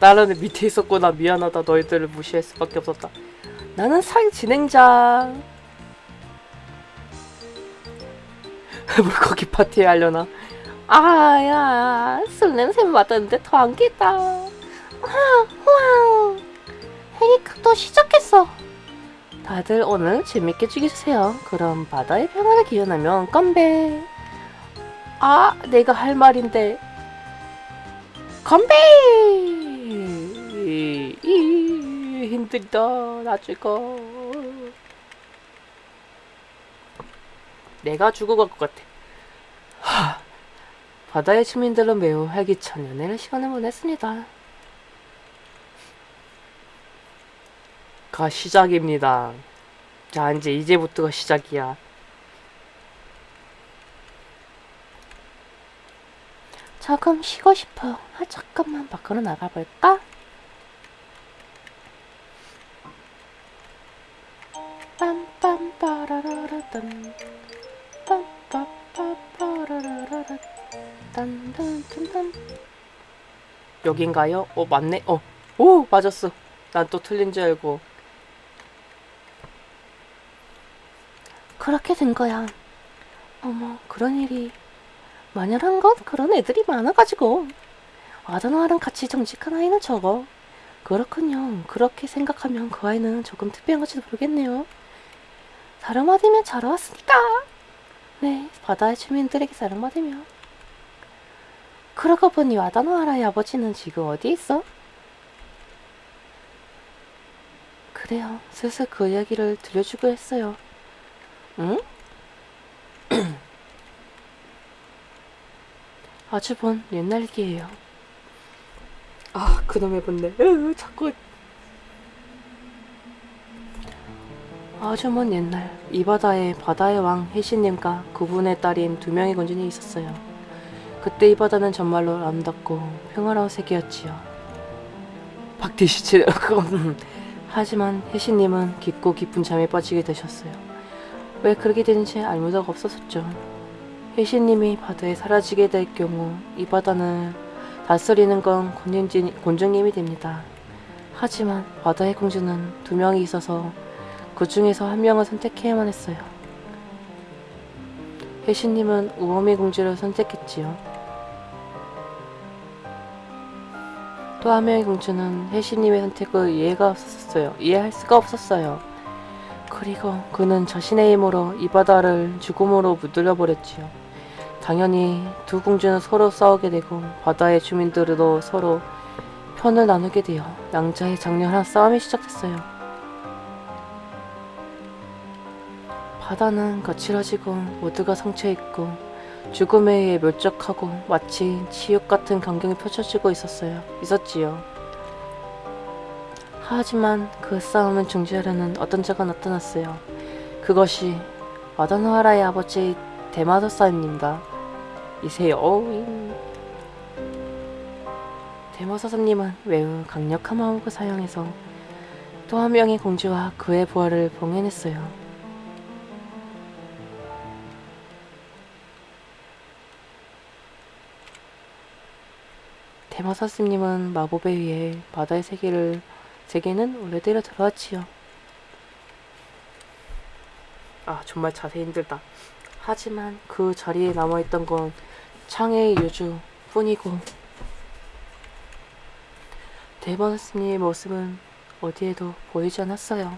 나는 밑에 있었구나 미안하다 너희들을 무시할 수밖에 없었다. 나는 상 진행자. 물고기 파티에 하려나? 아야 술 냄새 맡았는데 더 안겠다. 해니까 또 시작했어. 다들 오늘 재밌게 즐기세요. 그럼 바다의 평화를 기원하면 건배. 아 내가 할 말인데. 건배! 힘들다 나 죽어 내가 죽어갈 것 같아. 하, 바다의 주민들은 매우 활기찬 연애를 시간을 보냈습니다 가 시작입니다 자 이제 이제부터가 시작이야 조금 쉬고 싶어. 아, 잠깐만 밖으로 나가볼까? 빰빰빠라라라딴 빰빰빠빠라라라라 딴딴딴딴 여긴가요? 어 맞네. 어. 오 맞았어. 난 또 틀린 줄 알고. 그렇게 된 거야. 어머 그런 일이. 만연한 건 그런 애들이 많아가지고. 아다노아랑 같이 정직한 아이는 저거 그렇군요. 그렇게 생각하면 그 아이는 조금 특별한 건지도 모르겠네요. 사랑받으면 자라왔으니까. 네 바다의 주민들에게 사랑받으며. 그러고 보니 아다노아라의 아버지는 지금 어디에 있어? 그래요. 슬슬 그 이야기를 들려주고 했어요 응? 아주 먼 옛날 얘기예요. 아, 그놈의 본네. 으, 자꾸. 아주 먼 옛날 이 바다에 바다의 왕 해신님과 그분의 딸인 두 명의 군주이 있었어요. 그때 이 바다는 정말로 아름답고 평화로운 세계였지요. 박디시치 그건 하지만 해신님은 깊고 깊은 잠에 빠지게 되셨어요. 왜 그렇게 되는지 알무다가 없었었죠. 혜신님이 바다에 사라지게 될 경우 이 바다는 다스리는 건 곤증진, 곤증님이 됩니다. 하지만 바다의 공주는 두 명이 있어서 그 중에서 한 명을 선택해야만 했어요. 혜신님은 우엄의 공주를 선택했지요. 또 한 명의 공주는 혜신님의 선택을 이해가 없었어요. 이해할 수가 없었어요. 그리고 그는 자신의 힘으로 이 바다를 죽음으로 물들여 버렸지요. 당연히 두 공주는 서로 싸우게 되고 바다의 주민들도 서로 편을 나누게 되어 양자의 장렬한 싸움이 시작됐어요. 바다는 거칠어지고 모두가 상처있고 죽음에 의해 멸적하고 마치 지옥 같은 광경이 펼쳐지고 있었어요. 있었지요. 하지만 그 싸움을 중지하려는 어떤 자가 나타났어요. 그것이 마다노하라의 아버지 대마도사입니다. 이세요. 대마사사님은 매우 강력한 마법을 사용해서 또 한 명의 공주와 그의 부하를 봉해냈어요. 대마사스님은 마법에 의해 바다의 세계를 세계는 원래대로 들어왔지요. 아 정말 자세 힘들다. 하지만 그 자리에 남아있던 건 창의 유주 뿐이고 대마사스님의 모습은 어디에도 보이지 않았어요.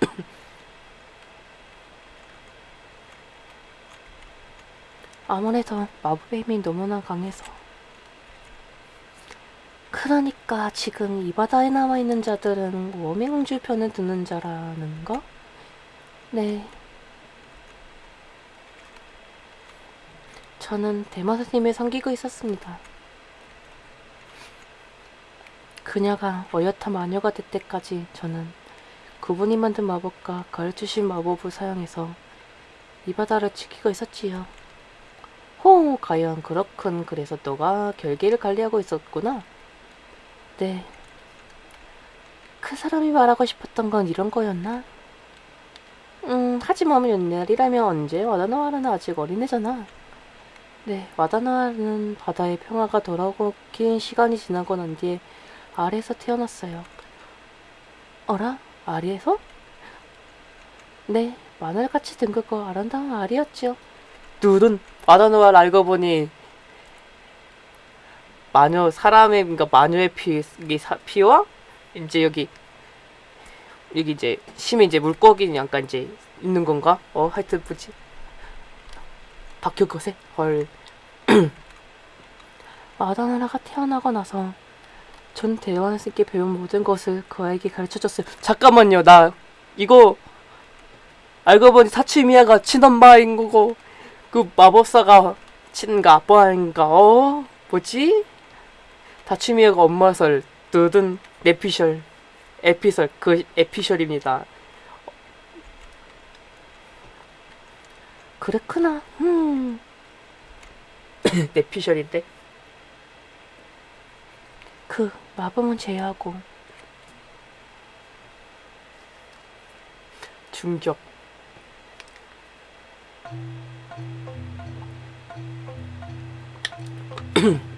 아무래도 마법의 힘이 너무나 강해서 그러니까 지금 이 바다에 남아있는 자들은 워밍공주 편을 드는 자라는 거? 네. 저는 대마사님을 섬기고 있었습니다. 그녀가 어엿한 마녀가 될 때까지 저는 그분이 만든 마법과 가르치신 마법을 사용해서 이 바다를 지키고 있었지요. 호, 과연 그렇군. 그래서 너가 결계를 관리하고 있었구나. 네. 그 사람이 말하고 싶었던 건 이런 거였나? 음, 하지만 옛날이라면 언제 와다나와라는 아직 어린애잖아. 네, 와다나와는 바다의 평화가 돌아오고 긴 시간이 지나고 난 뒤에 아래에서 태어났어요. 어라? 아리에서? 네, 마늘같이 둥글고 아름다운 알이었지요. 둘은 와다나와를 알고 보니 마녀 사람의 그러니까 마녀의 피, 피와 이제 여기 여기 이제 심해 이제 물고기 약간 이제 있는 건가? 어 하여튼 뭐지? 박효 것에 헐 마다나라가 태어나고 나서 전 대원스님께 배운 모든 것을 그 아이에게 가르쳐줬어요. 잠깐만요, 나 이거 알고 보니 사치미야가 친엄마인 거고 그 마법사가 친가 아빠인가? 어 뭐지? 다치미야가 엄마설 뜨든 에피셜 에피설 그 에피셜입니다. 그랬구나. 음. 에피셜인데. 그 마법은 제외하고 충격.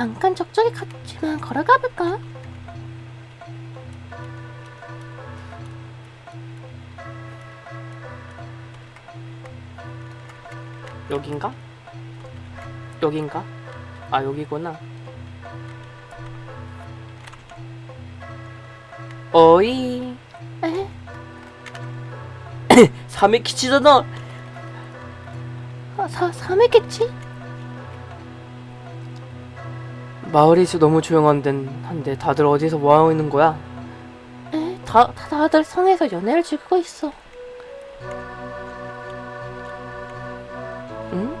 잠깐 적적이 갔지만 걸어가 볼까? 여긴가? 여긴가? 아 여기구나. 어이. 에? 사메키치잖아. 아, 사 사메키치? 마을이 있어 너무 조용한데 한데 다들 어디서 뭐 하고 있는 거야? 에, 다, 다 다들 성에서 연애를 즐기고 있어. 응?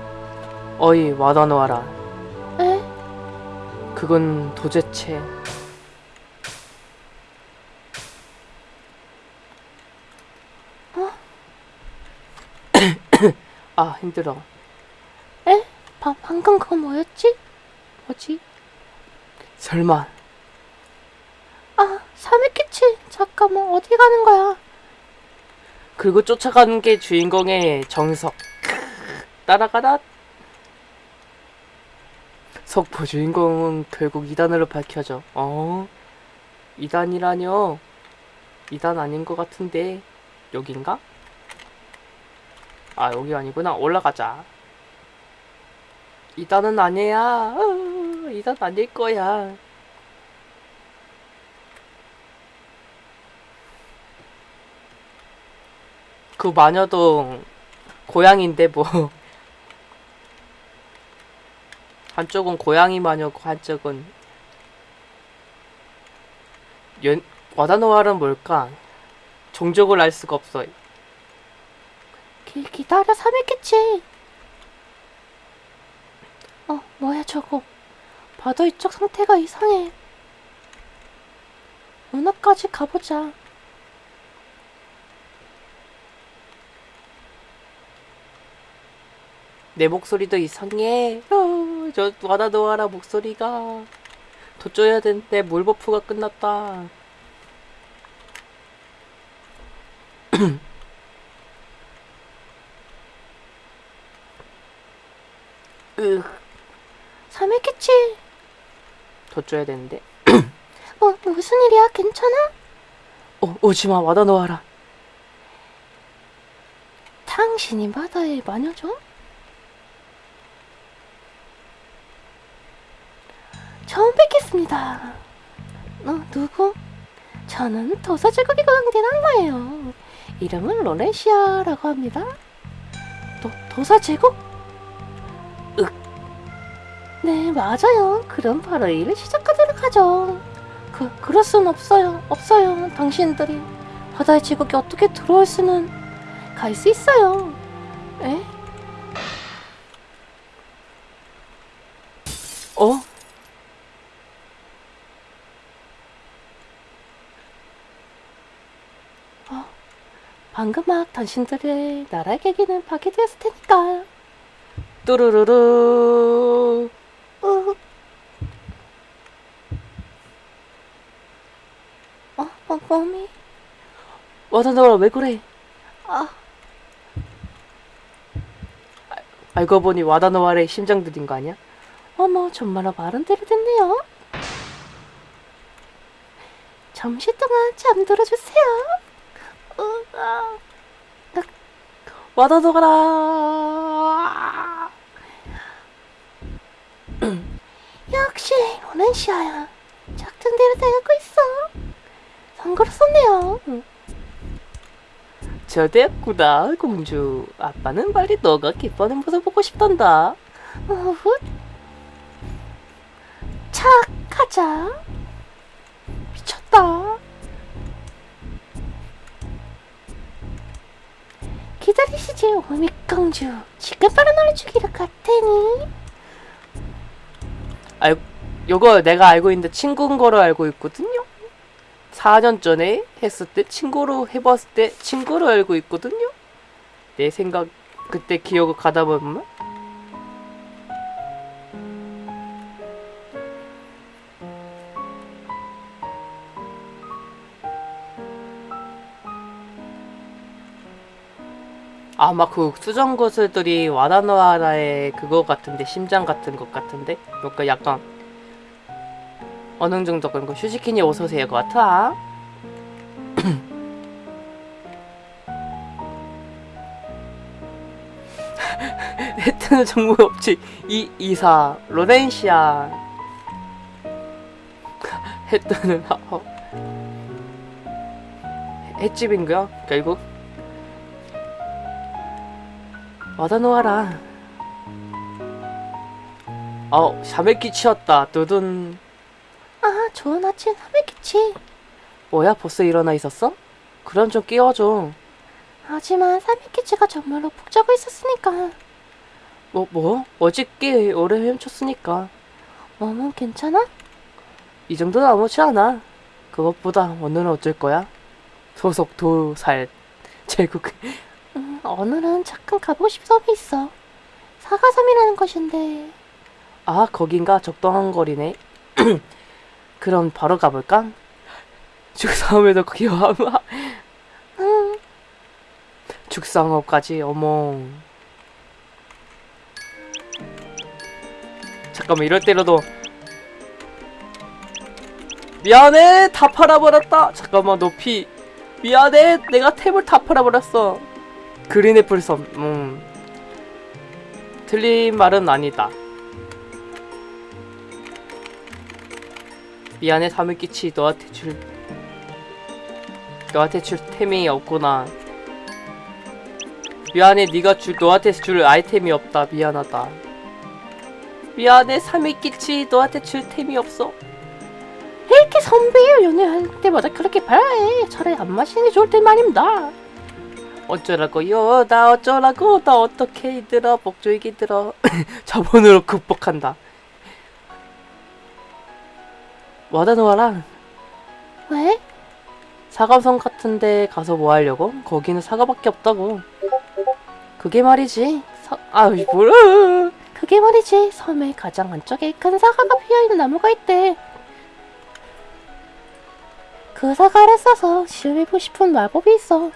어이 와다노아라. 에? 그건 도대체 어? 아 힘들어. 에? 바, 방금 그거 뭐였지? 뭐지? 설마. 아 사메키치 잠깐만 어디 가는 거야? 그리고 쫓아가는 게 주인공의 정석. 따라가라. 석포 주인공은 결국 2단으로 밝혀져 어? 2단이라뇨? 2단 아닌 것 같은데. 여긴가? 아 여기 아니구나. 올라가자. 2단은 아니야 2단 아닐 거야 그 마녀도 고양인데 뭐 한쪽은 고양이 마녀고 한쪽은 연 와다노아는 뭘까? 종족을 알 수가 없어. 기, 기다려 삼했겠지. 어 뭐야 저거? 바다 이쪽 상태가 이상해. 문화까지 가보자. 내 목소리도 이상해. 어, 저 와다노아라 목소리가 돋줘야 되는데 물버프가 끝났다. 으, 삼했겠지. 돋줘야 되는데. 뭐 무슨 일이야? 괜찮아? 어, 오지마 와다노아라. 당신이 바다의 마녀죠? 처음 뵙겠습니다. 어, 누구? 저는 도사제국에 거항된 악마예요. 이름은 로레시아라고 합니다. 도, 도사제국? 윽. 네, 맞아요. 그럼 바로 일을 시작하도록 하죠. 그, 그럴 순 없어요. 없어요. 당신들이 바다의 제국에 어떻게 들어올 수는 갈 수 있어요. 에? 어? 방금 막 당신들의 나라의 계기는 파괴되었을 테니까. 뚜루루루. 어. 어, 어, 몸이. 와다나와라 왜 그래? 아, 알고 보니 와다나와의 심장 들인 거 아니야? 어머, 정말로 말은 대로 됐네요. 잠시 동안 잠들어 주세요. 어, 아, 와다나와라. 역시 로렌시아야. 작전 대로 되고 있어. 선거를 썼네요. 저 됐구나 공주. 아빠는 빨리 너가 기뻐하는 모습 보고 싶단다. 차 가자. 미쳤다. 기다리시지 오미공주. 지금 바로 놀어주기로 갔더니. 알, 요거 내가 알고 있는데 친구인 거로 알고 있거든요. 4년 전에 했을 때 친구로 해봤을 때 친구로 알고 있거든요. 내 생각 그때 기억을 가다 보면 아마 그 수정 구슬들이 와다노아라의 그거 같은데 심장 같은 것 같은데? 뭔가 약간 어느 정도 그런 거. 슈지키니 오세요 것 같아. 헤트는 정보가 없지. 이 이사. 로렌시아. 헤트는 어. 거야 결국 와다노아라 어 샤메키 치였다 두둔 아, 좋은 아침 하메키치. 뭐야 벌써 일어나 있었어? 그럼 좀 깨워줘 하지만 사미키치가 정말로 푹 자고 있었으니까. 뭐 뭐? 어저께 오래 헤엄쳤으니까 몸은 괜찮아? 이 정도는 아무렇지 않아 그것보다 오늘은 어쩔 거야? 소속 도살 제국 음, 오늘은 잠깐 가보고 싶은 섬이 있어. 사가섬이라는 곳인데. 아 거긴가? 적당한 거리네. 그럼 바로 가볼까? 죽상업에도 기여하마? 응, 죽상업까지? 어머. 잠깐만 이럴 때라도. 미안해! 다 팔아버렸다! 잠깐만 높이. 미안해! 내가 탭을 다 팔아버렸어 그린애플 섬 음. 틀린 말은 아니다 미안해 사물기치 너한테 줄 너한테 줄 템이 없구나 미안해 네가 줄 너한테 줄 아이템이 없다 미안하다 미안해 사미키치 너한테 줄 템이 없어 이렇게 선배요 연애할 때마다 그렇게 바라해. 차라리 안 마시는 게 좋을 때 말입니다. 어쩌라고요 나 어쩌라고 나 어떻게 이들어 목조이기 들어 자본으로 극복한다 와다노아랑 왜? 사과섬 같은데 가서 뭐 하려고? 거기는 사과밖에 없다고 그게 말이지 사... 아이 뭐야 그게 말이지. 섬의 가장 안쪽에 큰 사과가 피어있는 나무가 있대. 그 사과를 써서 시험해보고 싶은 마법이 있어.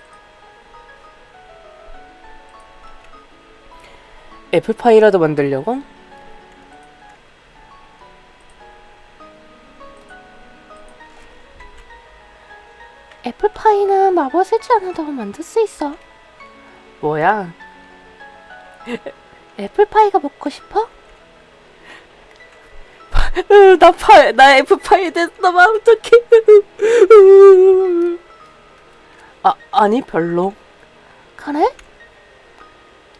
애플파이라도 만들려고? 애플파이는 마법 쓰지 않아도 만들 수 있어. 뭐야 애플파이가 먹고 싶어? 으, 나 파, 나 F파이 됐어, 막 어떡해. 아, 아니, 별로. 그래?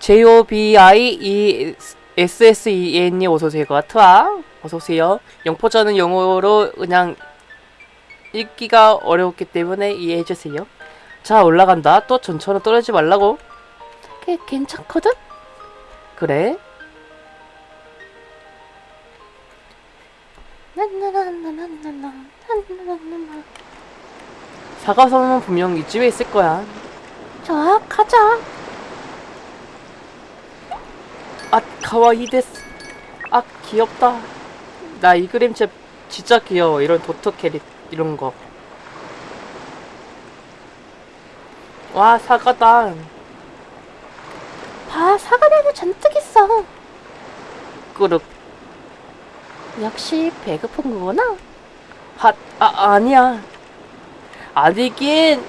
JOBIESSEN이 어서오세요. 트와 어서오세요. 영포전은 영어로 그냥 읽기가 어려웠기 때문에 이해해주세요. 자 올라간다. 또 전처럼 떨어지 말라고. 걔 괜찮거든? 그래. 사과섬은 분명 이쯤에 있을 거야. 좋아 가자. 가와이 데스 아 귀엽다 나 이 그림 진짜, 진짜 귀여워 이런 도토 캐릭 이런 거 와 사과다 봐, 사과나무 잔뜩 있어. 꾸룩 역시 배고픈 거구나. 핫 아 아니야 아니긴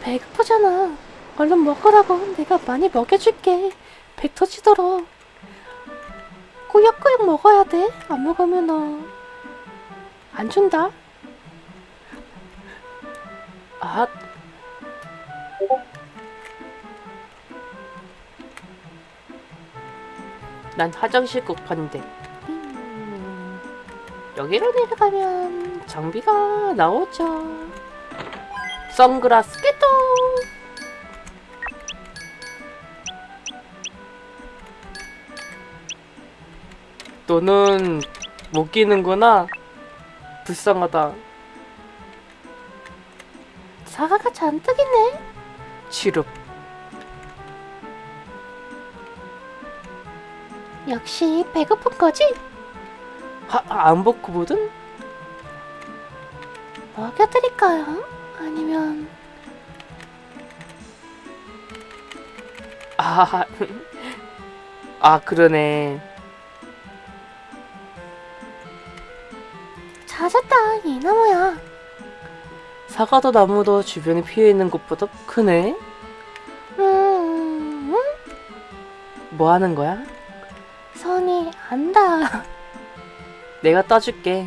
배고프잖아. 얼른 먹으라고. 내가 많이 먹여줄게. 배 터지도록. 꾸역꾸역 먹어야 돼. 안 먹으면 너. 안 준다. 아 난 화장실 급한데 음, 여기로 내려가면 장비가 나오죠. 선글라스 깨똥. 너는 못 끼는구나. 불쌍하다. 사과가 잔뜩 있네. 치릅. 역시 배고픈 거지? 하, 안 벗고 보든? 먹여드릴까요? 아니면 아, 아 그러네. 찾았다 이 나무야. 사과도 나무도 주변에 피어 있는 곳보다 크네. 음, 뭐 하는 거야? 손이 안다. 내가 따줄게.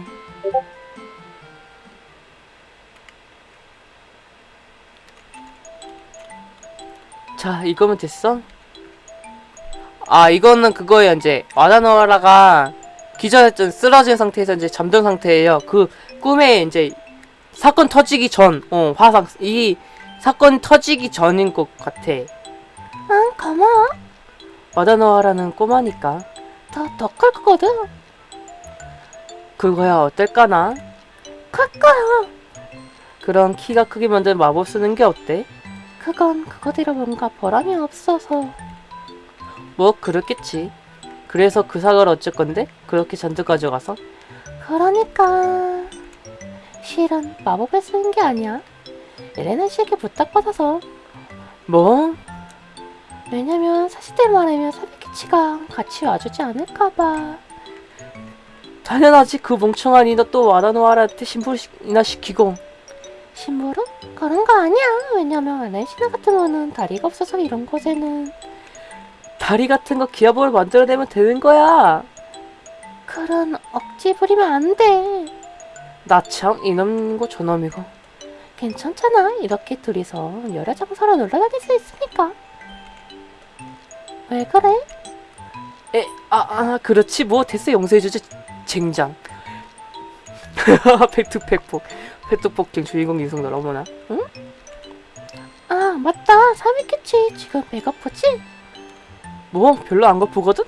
자, 이거면 됐어? 아, 이거는 그거예요, 이제. 와다노라가 기절했던 쓰러진 상태에서 이제 잠든 상태예요. 그 꿈에 이제 사건 터지기 전, 어, 화상, 이 사건 터지기 전인 것 같아. 응 고마워. 와다노라는 꼬마니까. 더 더 클 거거든. 그거야 어떨까나? 클 거야. 그런 키가 크게 만든 마법 쓰는 게 어때? 그건 그거대로 뭔가 보람이 없어서. 뭐 그렇겠지. 그래서 그 사과를 어쩔 건데? 그렇게 잔뜩 가져가서? 그러니까 실은 마법을 쓰는 게 아니야. 에레나 씨에게 부탁받아서. 뭐? 왜냐면 사실대로 말하면 사비키치가 같이 와주지 않을까봐. 당연하지 그 멍청한 이너 또 와다노아라한테 신부이나 시키고 심부름? 그런 거 아니야. 왜냐면 아레시나 같은 거는 다리가 없어서 이런 곳에는 다리 같은 거 기아볼을 만들어내면 되는 거야 그런 억지 부리면 안 돼. 나 참 이놈이고 저놈이고 괜찮잖아. 이렇게 둘이서 여러 장소로 놀러 다닐 수 있으니까. 왜 그래? 에, 아, 아 그렇지 뭐 됐어 용서해주지 쟁장 팩트팩폭 팩트폭행 주인공 유성들 어머나 응? 아 맞다. 사비키치 지금 배고프지? 뭐 별로 안 고프거든?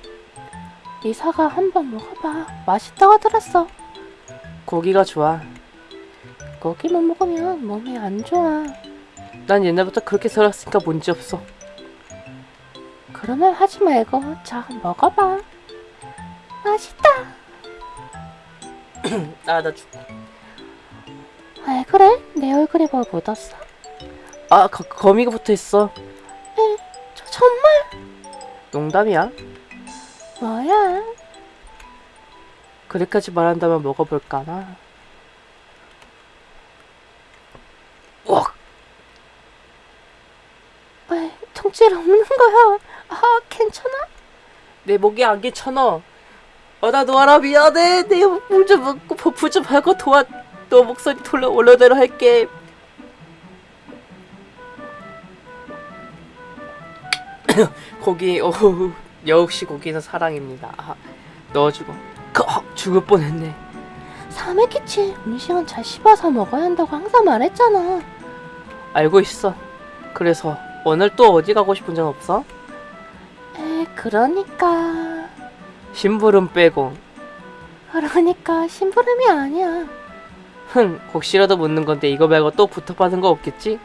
이 사과 한번 먹어봐. 맛있다고 들었어. 고기가 좋아 고기만 먹으면 몸에 안 좋아. 난 옛날부터 그렇게 살았으니까 문제없어 그런 말 하지 말고 자 먹어봐. 맛있다. 아 나 죽고 왜 그래? 내 얼굴에 뭐 묻었어? 아 거, 거미가 붙어있어 저 정말 농담이야 뭐야? 그래까지 말한다면 먹어볼까나 와왜 통증 없는 거야? 아 괜찮아? 내 목에 안개 쳐넣어 어, 나 놓아라 미안해 내 물 좀 먹고 버프 좀 하고 도와 너 목소리 돌려 올려대로 할게 고기 어우 역시 고기는 사랑입니다 아, 넣어주고 그, 어, 죽을 뻔했네 사메키치 음식은 잘 씹어서 먹어야 한다고 항상 말했잖아. 알고 있어 그래서 오늘 또 어디 가고 싶은 적 없어? 에 그러니까 심부름 빼고 그러니까 심부름이 아니야. 흥 혹시라도 묻는 건데 이거 말고 또 부탁받은 거 없겠지?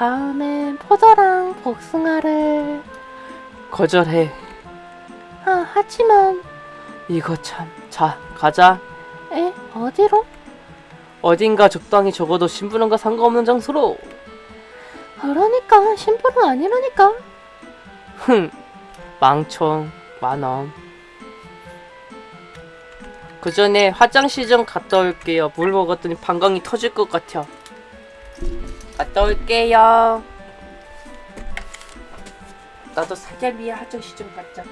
다음엔 포도랑 복숭아를 거절해. 아 하지만 이거 참. 자, 가자. 에 어디로? 어딘가 적당히 적어도 심부름과 상관없는 장소로. 그러니까 심부름 아니라니까 흥. 망청. 만원. 그 전에 화장실 좀 갔다 올게요. 물 먹었더니 방광이 터질 것 같아. 갔다 올게요. 나도 사자미야 화장실 좀 갔자.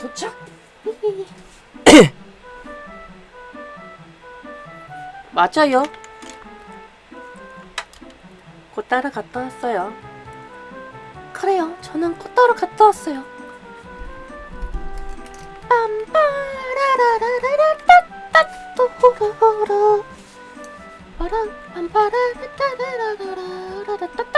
도착. 맞아요. 곧 따라 갔다 왔어요. 그래요 저는 꽃다로 갔다 왔어요 빰빠라라라라따따또호로호로 빠랑 빰빠라라따라라라라따따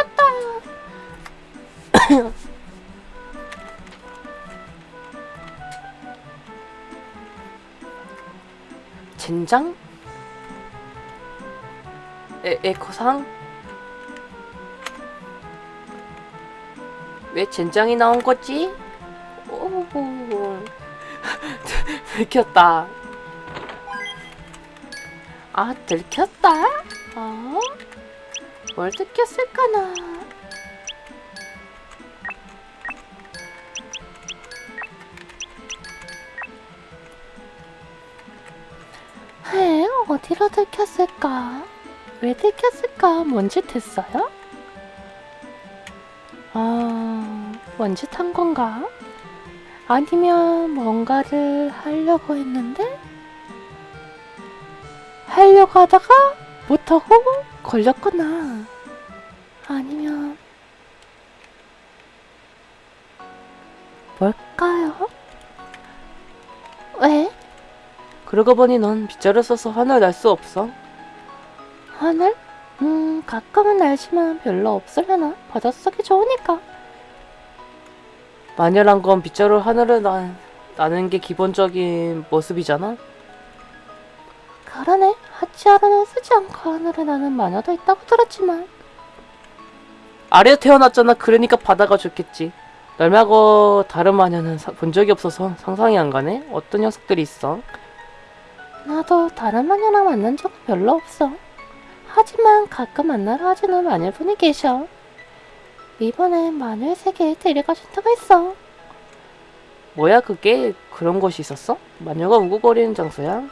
젠장? 에, 에코상? 왜 젠장이 나온 거지? 오, 들켰다. 아 들켰다? 어? 뭘 들켰을까나 어디로 들켰을까? 왜 들켰을까? 뭔짓 했어요? 아, 뭔짓 한 건가? 아니면 뭔가를 하려고 했는데? 하려고 하다가 못하고 걸렸구나. 아니면 그러고 보니 넌 빗자루 써서 화를 날수 없어. 하늘? 음, 가끔은 날지만 별로 없으려나? 바닷속이 좋으니까. 마녀란 건 빗자루 하늘을 나, 나는 게 기본적인 모습이잖아. 그러네. 하치하루는 쓰지 않고 하늘을 나는 마녀도 있다고 들었지만. 아래에 태어났잖아. 그러니까 바다가 좋겠지. 널 말고 다른 마녀는 사- 본 적이 없어서 상상이 안 가네. 어떤 녀석들이 있어? 나도 다른 마녀랑 만난 적은 별로 없어. 하지만 가끔 만나러 와주는 마녀분이 계셔. 이번엔 마녀의 세계에 데려가 준다고 했어. 뭐야 그게 그런 곳이 있었어? 마녀가 우고거리는 장소야?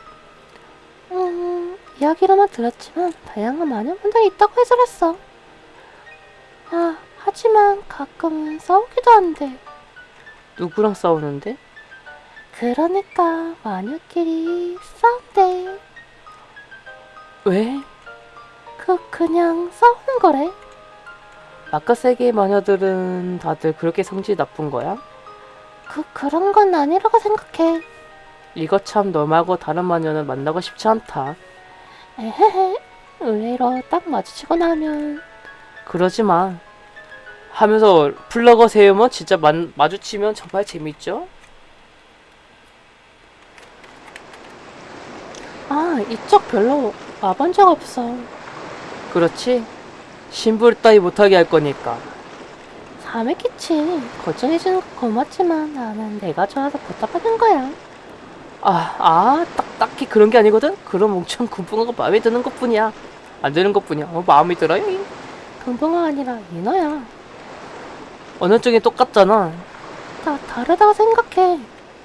음, 이야기로만 들었지만 다양한 마녀분들이 있다고 해설했어. 아, 하지만 가끔은 싸우기도 한대. 누구랑 싸우는데? 그러니까 마녀끼리 싸운대. 왜? 그 그냥 싸우는 거래. 바깥 세계의 마녀들은 다들 그렇게 성질이 나쁜 거야? 그 그런 건 아니라고 생각해. 이거 참 너 말고 다른 마녀는 만나고 싶지 않다. 에헤헤. 의외로 딱 마주치고 나면 그러지 마. 하면서 플러거 세우면 진짜 만, 마주치면 정말 재밌죠? 아 이쪽 별로 와본 적 없어. 그렇지? 심부를 따위 못하게 할 거니까. 사맥이치. 걱정해주는 거 고맙지만 나는 내가 좋아서 부탁하는 거야. 아, 아, 딱, 딱히 그런 게 아니거든? 그런 멍청 군붕어가 마음에 드는 것 뿐이야. 안 드는 것 뿐이야. 어, 마음에 들어요? 금붕어 아니라 인어야. 어느 쪽이 똑같잖아. 나 다르다고 생각해.